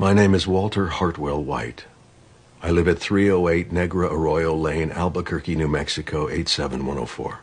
My name is Walter Hartwell White. I live at 308 Negra Arroyo Lane, Albuquerque, New Mexico, 87104.